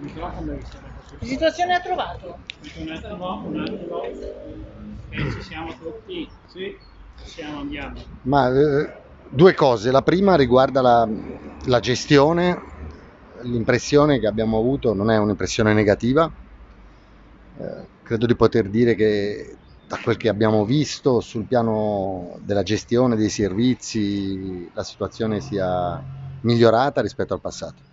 Che situazione ha trovato? Un attimo, un attimo. Ci siamo tutti? Sì. Ci siamo, andiamo. Ma eh, due cose. La prima riguarda la, la gestione. L'impressione che abbiamo avuto non è un'impressione negativa. Eh, credo di poter dire che da quel che abbiamo visto sul piano della gestione dei servizi la situazione sia migliorata rispetto al passato.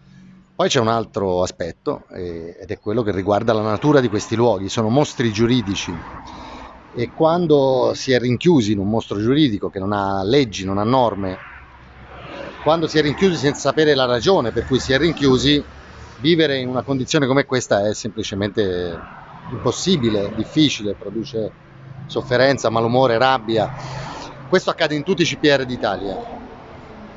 Poi c'è un altro aspetto eh, ed è quello che riguarda la natura di questi luoghi, sono mostri giuridici. E quando si è rinchiusi in un mostro giuridico che non ha leggi, non ha norme, quando si è rinchiusi senza sapere la ragione per cui si è rinchiusi, vivere in una condizione come questa è semplicemente impossibile, difficile, produce sofferenza, malumore, rabbia. Questo accade in tutti i CPR d'Italia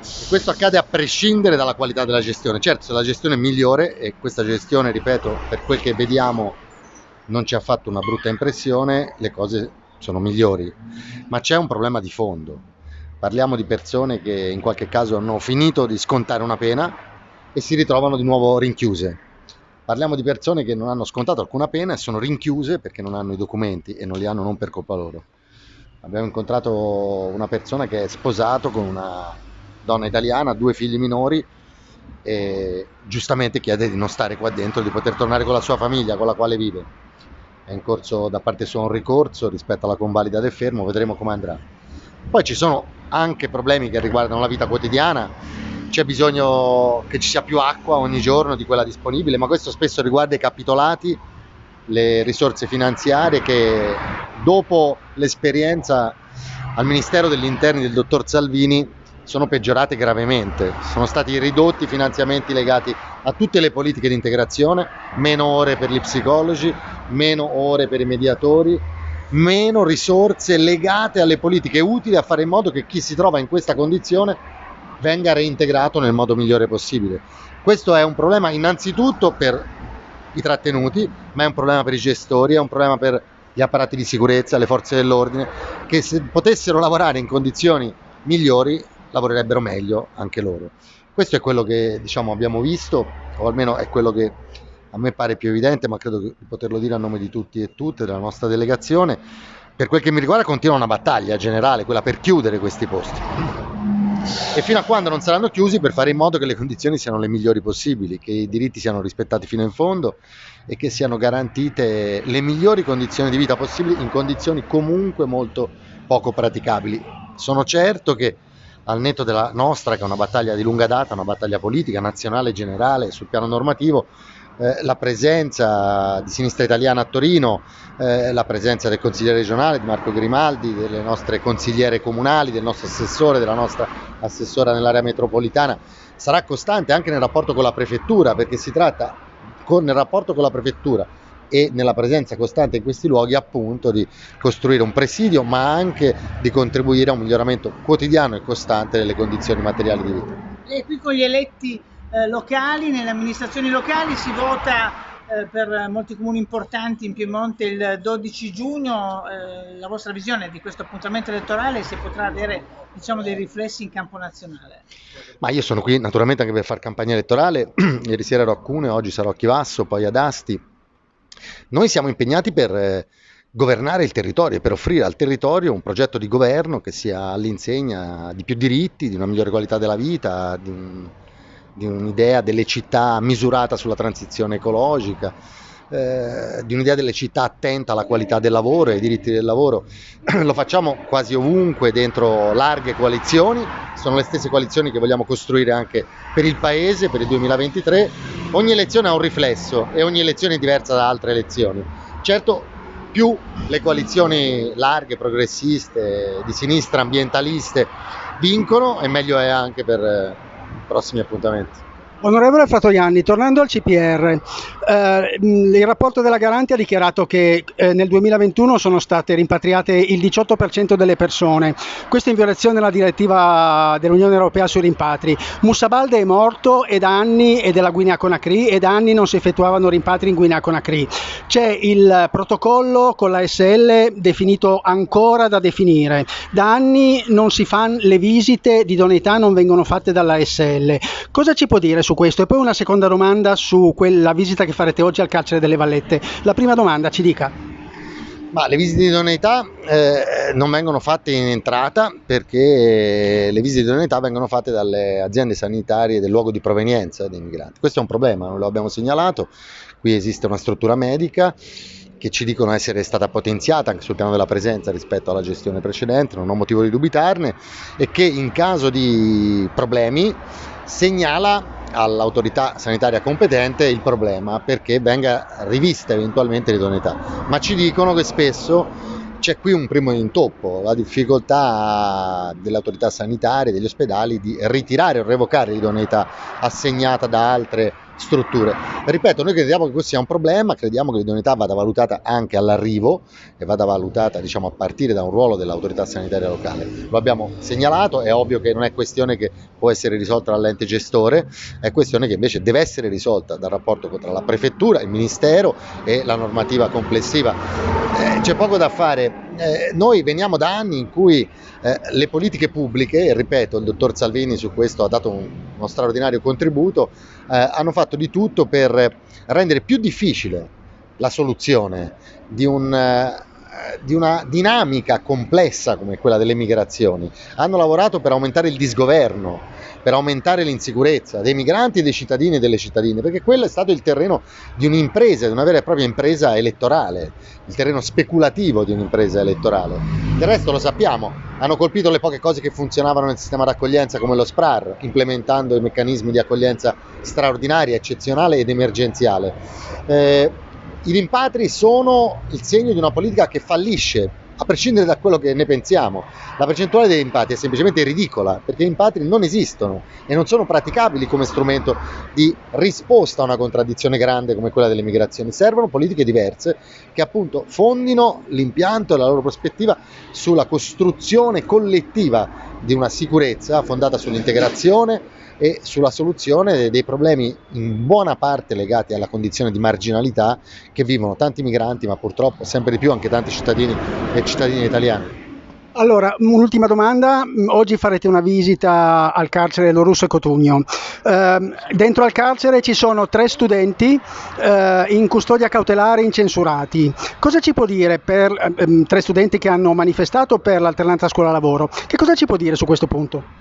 e questo accade a prescindere dalla qualità della gestione. Certo, se la gestione è migliore, e questa gestione, ripeto, per quel che vediamo non ci ha fatto una brutta impressione, le cose sono migliori. Ma c'è un problema di fondo. Parliamo di persone che in qualche caso hanno finito di scontare una pena e si ritrovano di nuovo rinchiuse. Parliamo di persone che non hanno scontato alcuna pena e sono rinchiuse perché non hanno i documenti e non li hanno non per colpa loro. Abbiamo incontrato una persona che è sposato con una donna italiana, due figli minori e giustamente chiede di non stare qua dentro, di poter tornare con la sua famiglia con la quale vive. È in corso da parte sua un ricorso rispetto alla convalida del fermo, vedremo come andrà. Poi ci sono anche problemi che riguardano la vita quotidiana, c'è bisogno che ci sia più acqua ogni giorno di quella disponibile, ma questo spesso riguarda i capitolati, le risorse finanziarie che dopo l'esperienza al Ministero degli Interni del dottor Salvini sono peggiorate gravemente, sono stati ridotti i finanziamenti legati a tutte le politiche di integrazione, meno ore per gli psicologi, meno ore per i mediatori, meno risorse legate alle politiche utili a fare in modo che chi si trova in questa condizione venga reintegrato nel modo migliore possibile. Questo è un problema innanzitutto per i trattenuti, ma è un problema per i gestori, è un problema per gli apparati di sicurezza, le forze dell'ordine, che se potessero lavorare in condizioni migliori lavorerebbero meglio anche loro. Questo è quello che diciamo, abbiamo visto, o almeno è quello che a me pare più evidente, ma credo di poterlo dire a nome di tutti e tutte della nostra delegazione. Per quel che mi riguarda continua una battaglia generale, quella per chiudere questi posti. E fino a quando non saranno chiusi per fare in modo che le condizioni siano le migliori possibili, che i diritti siano rispettati fino in fondo e che siano garantite le migliori condizioni di vita possibili in condizioni comunque molto poco praticabili. Sono certo che al netto della nostra, che è una battaglia di lunga data, una battaglia politica, nazionale, generale, sul piano normativo, eh, la presenza di Sinistra Italiana a Torino, eh, la presenza del consigliere regionale di Marco Grimaldi, delle nostre consigliere comunali, del nostro assessore, della nostra assessora nell'area metropolitana, sarà costante anche nel rapporto con la prefettura, perché si tratta con, nel rapporto con la prefettura e nella presenza costante in questi luoghi appunto di costruire un presidio ma anche di contribuire a un miglioramento quotidiano e costante delle condizioni materiali di vita. E qui con gli eletti eh, locali, nelle amministrazioni locali si vota eh, per molti comuni importanti in Piemonte il 12 giugno, eh, la vostra visione di questo appuntamento elettorale se potrà avere diciamo, dei riflessi in campo nazionale? Ma io sono qui naturalmente anche per fare campagna elettorale, ieri sera ero a Cuneo, oggi sarò a Chivasso, poi ad Asti, noi siamo impegnati per eh, governare il territorio e per offrire al territorio un progetto di governo che sia all'insegna di più diritti, di una migliore qualità della vita, di, un, di un'idea delle città misurata sulla transizione ecologica, eh, di un'idea delle città attenta alla qualità del lavoro e ai diritti del lavoro. Lo facciamo quasi ovunque dentro larghe coalizioni, sono le stesse coalizioni che vogliamo costruire anche per il Paese, per il 2023. Ogni elezione ha un riflesso e ogni elezione è diversa da altre elezioni. Certo, più le coalizioni larghe, progressiste, di sinistra, ambientaliste vincono e meglio è anche per eh, i prossimi appuntamenti. Onorevole Fratoianni, tornando al CPR, eh, il rapporto della Garanti ha dichiarato che eh, nel 2021 sono state rimpatriate il 18% delle persone, questo in violazione della direttiva dell'Unione Europea sui rimpatri. Musabalde è morto e da anni è della Guinea Conakry e da anni non si effettuavano rimpatri in Guinea Conakry. C'è il protocollo con la SL definito ancora da definire. Da anni non si fanno le visite di idoneità, non vengono fatte dalla SL. Cosa ci può dire su questo e poi una seconda domanda su quella visita che farete oggi al carcere delle Vallette. La prima domanda ci dica. Ma le visite di idoneità eh, non vengono fatte in entrata perché le visite di idoneità vengono fatte dalle aziende sanitarie del luogo di provenienza dei migranti. Questo è un problema, non lo abbiamo segnalato, qui esiste una struttura medica che ci dicono essere stata potenziata anche sul piano della presenza rispetto alla gestione precedente, non ho motivo di dubitarne, e che in caso di problemi segnala all'autorità sanitaria competente il problema perché venga rivista eventualmente l'idoneità, ma ci dicono che spesso c'è qui un primo intoppo, la difficoltà delle autorità sanitarie, degli ospedali di ritirare o revocare l'idoneità assegnata da altre strutture. Ripeto, noi crediamo che questo sia un problema, crediamo che l'idoneità vada valutata anche all'arrivo e vada valutata diciamo, a partire da un ruolo dell'autorità sanitaria locale. Lo abbiamo segnalato, è ovvio che non è questione che può essere risolta dall'ente gestore, è questione che invece deve essere risolta dal rapporto tra la prefettura, il ministero e la normativa complessiva. Eh, c'è poco da fare, eh, noi veniamo da anni in cui eh, le politiche pubbliche, e ripeto, il dottor Salvini su questo ha dato un, uno straordinario contributo, eh, hanno fatto di tutto per rendere più difficile la soluzione di un eh, di una dinamica complessa come quella delle migrazioni. Hanno lavorato per aumentare il disgoverno, per aumentare l'insicurezza dei migranti dei cittadini e delle cittadine, perché quello è stato il terreno di un'impresa, di una vera e propria impresa elettorale, il terreno speculativo di un'impresa elettorale. Del resto lo sappiamo, hanno colpito le poche cose che funzionavano nel sistema d'accoglienza come lo SPRAR, implementando i meccanismi di accoglienza straordinaria, eccezionale ed emergenziale. Eh, i rimpatri sono il segno di una politica che fallisce, a prescindere da quello che ne pensiamo. La percentuale dei rimpatri è semplicemente ridicola, perché i rimpatri non esistono e non sono praticabili come strumento di risposta a una contraddizione grande come quella delle migrazioni. Servono politiche diverse che appunto fondino l'impianto e la loro prospettiva sulla costruzione collettiva di una sicurezza fondata sull'integrazione, e sulla soluzione dei problemi in buona parte legati alla condizione di marginalità che vivono tanti migranti, ma purtroppo sempre di più anche tanti cittadini e cittadine italiani. Allora, un'ultima domanda. Oggi farete una visita al carcere Lorusso e Cotugno. Eh, dentro al carcere ci sono tre studenti eh, in custodia cautelare incensurati. Cosa ci può dire per eh, tre studenti che hanno manifestato per l'alternanza scuola-lavoro? Che cosa ci può dire su questo punto?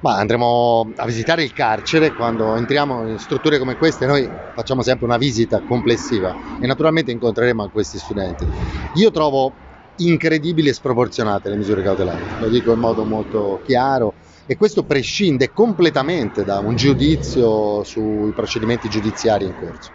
Ma andremo a visitare il carcere quando entriamo in strutture come queste, noi facciamo sempre una visita complessiva e naturalmente incontreremo questi studenti. Io trovo incredibili e sproporzionate le misure cautelari, lo dico in modo molto chiaro e questo prescinde completamente da un giudizio sui procedimenti giudiziari in corso.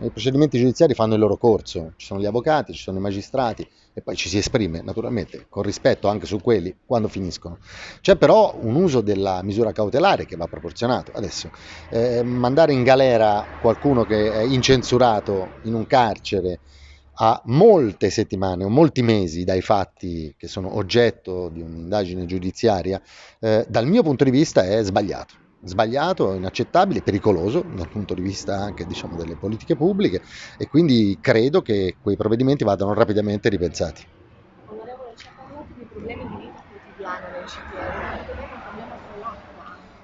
I procedimenti giudiziari fanno il loro corso, ci sono gli avvocati, ci sono i magistrati e poi ci si esprime naturalmente con rispetto anche su quelli quando finiscono. C'è però un uso della misura cautelare che va proporzionato. Adesso eh, mandare in galera qualcuno che è incensurato in un carcere a molte settimane o molti mesi dai fatti che sono oggetto di un'indagine giudiziaria, eh, dal mio punto di vista è sbagliato sbagliato, inaccettabile, pericoloso dal punto di vista anche diciamo, delle politiche pubbliche e quindi credo che quei provvedimenti vadano rapidamente ripensati. Onorevole, ci ha parlato di problemi di vita quotidiana nel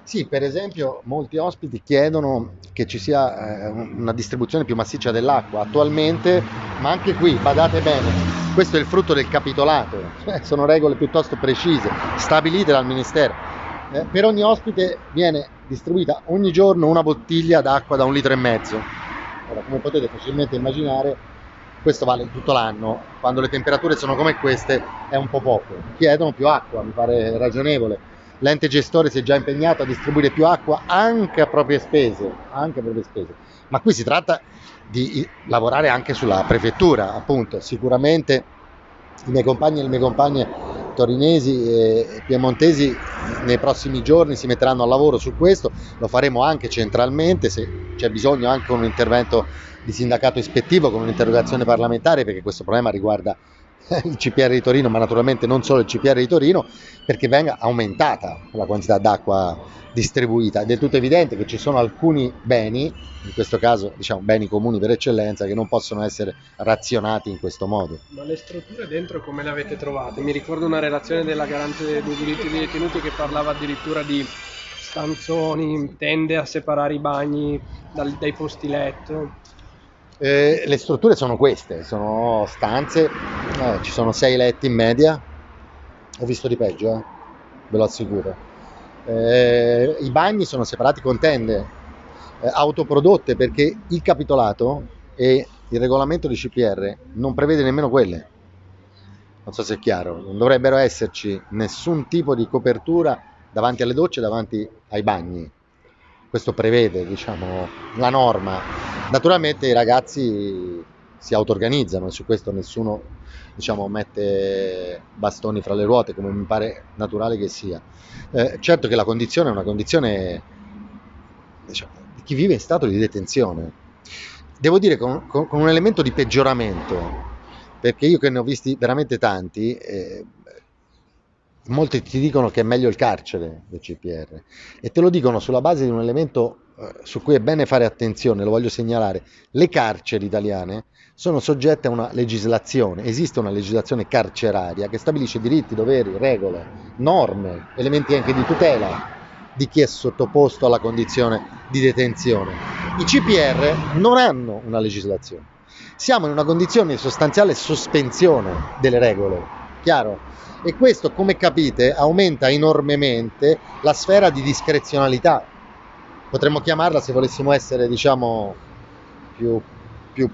sì, per esempio molti ospiti chiedono che ci sia eh, una distribuzione più massiccia dell'acqua. Attualmente, ma anche qui, badate bene, questo è il frutto del capitolato, sono regole piuttosto precise, stabilite dal Ministero eh, per ogni ospite viene distribuita ogni giorno una bottiglia d'acqua da un litro e mezzo. Ora, come potete facilmente immaginare, questo vale tutto l'anno, quando le temperature sono come queste è un po' poco. Chiedono più acqua, mi pare ragionevole. L'ente gestore si è già impegnato a distribuire più acqua anche a proprie spese, anche a proprie spese. Ma qui si tratta di lavorare anche sulla prefettura, appunto, sicuramente i miei compagni e le mie compagne torinesi e piemontesi nei prossimi giorni si metteranno al lavoro su questo, lo faremo anche centralmente, se c'è bisogno anche un intervento di sindacato ispettivo con un'interrogazione parlamentare perché questo problema riguarda il CPR di Torino, ma naturalmente non solo il CPR di Torino, perché venga aumentata la quantità d'acqua distribuita. È del tutto evidente che ci sono alcuni beni, in questo caso diciamo beni comuni per eccellenza, che non possono essere razionati in questo modo. Ma le strutture dentro come le avete trovate? Mi ricordo una relazione della garante dei diritti dei detenuti che parlava addirittura di stanzoni, tende a separare i bagni dal- dai posti letto. Eh, le strutture sono queste, sono stanze, eh, ci sono sei letti in media, ho visto di peggio, eh, ve lo assicuro. Eh, I bagni sono separati con tende eh, autoprodotte perché il capitolato e il regolamento di CPR non prevede nemmeno quelle. Non so se è chiaro, non dovrebbero esserci nessun tipo di copertura davanti alle docce, davanti ai bagni. Questo prevede, diciamo, la norma. Naturalmente i ragazzi si auto-organizzano e su questo nessuno, diciamo, mette bastoni fra le ruote, come mi pare naturale che sia. Eh, certo che la condizione è una condizione diciamo, di chi vive in stato di detenzione. Devo dire con, con- con un elemento di peggioramento, perché io che ne ho visti veramente tanti, eh, molti ti dicono che è meglio il carcere del CPR e te lo dicono sulla base di un elemento su cui è bene fare attenzione, lo voglio segnalare. Le carceri italiane sono soggette a una legislazione, esiste una legislazione carceraria che stabilisce diritti, doveri, regole, norme, elementi anche di tutela di chi è sottoposto alla condizione di detenzione. I CPR non hanno una legislazione. Siamo in una condizione di sostanziale sospensione delle regole, chiaro? E questo, come capite, aumenta enormemente la sfera di discrezionalità. Potremmo chiamarla, se volessimo essere, diciamo, più, più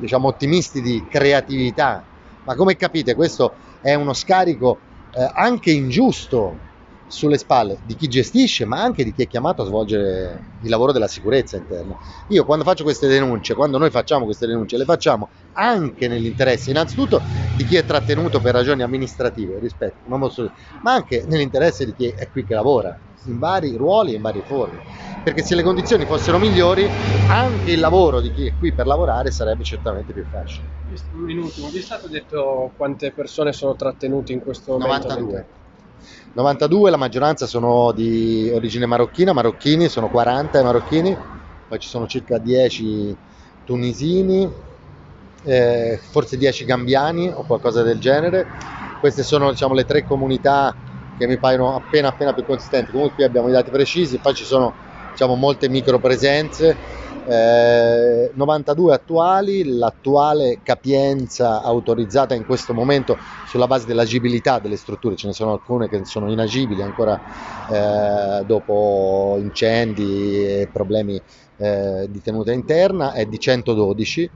diciamo, ottimisti, di creatività. Ma come capite, questo è uno scarico eh, anche ingiusto sulle spalle di chi gestisce, ma anche di chi è chiamato a svolgere il lavoro della sicurezza interna. Io quando faccio queste denunce, quando noi facciamo queste denunce, le facciamo anche nell'interesse innanzitutto di chi è trattenuto per ragioni amministrative, rispetto, non posso- ma anche nell'interesse di chi è qui che lavora, in vari ruoli e in varie forme. Perché se le condizioni fossero migliori, anche il lavoro di chi è qui per lavorare sarebbe certamente più facile. Un minuto, vi è stato detto quante persone sono trattenute in questo momento? 92. 92, la maggioranza sono di origine marocchina, marocchini, sono 40 i marocchini, poi ci sono circa 10 tunisini, eh, forse 10 gambiani o qualcosa del genere. Queste sono diciamo, le tre comunità che mi paiono appena appena più consistenti. Comunque qui abbiamo i dati precisi, poi ci sono diciamo, molte micro presenze. Eh, 92 attuali, l'attuale capienza autorizzata in questo momento sulla base dell'agibilità delle strutture, ce ne sono alcune che sono inagibili ancora eh, dopo incendi e problemi eh, di tenuta interna, è di 112,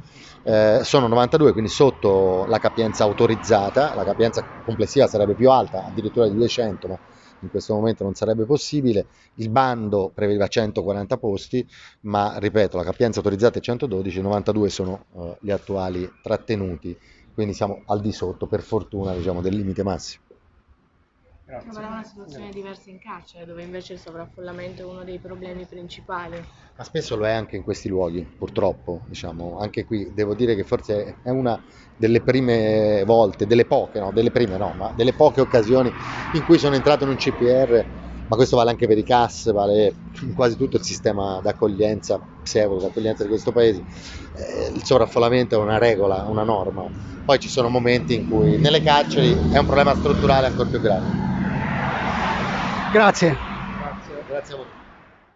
eh, sono 92 quindi sotto la capienza autorizzata, la capienza complessiva sarebbe più alta, addirittura di 200, ma in questo momento non sarebbe possibile. Il bando prevedeva 140 posti, ma ripeto, la capienza autorizzata è 112, 92 sono eh, gli attuali trattenuti, quindi siamo al di sotto, per fortuna, diciamo, del limite massimo. Sembrava una situazione diversa in carcere, dove invece il sovraffollamento è uno dei problemi principali. Ma spesso lo è anche in questi luoghi, purtroppo, diciamo, anche qui devo dire che forse è una delle prime volte, delle poche, no, delle prime no, ma delle poche occasioni in cui sono entrato in un CPR, ma questo vale anche per i CAS, vale in quasi tutto il sistema d'accoglienza, pseudo d'accoglienza di questo paese. Eh, il sovraffollamento è una regola, una norma. Poi ci sono momenti in cui nelle carceri è un problema strutturale ancora più grave. Grazie. Grazie. Grazie a voi.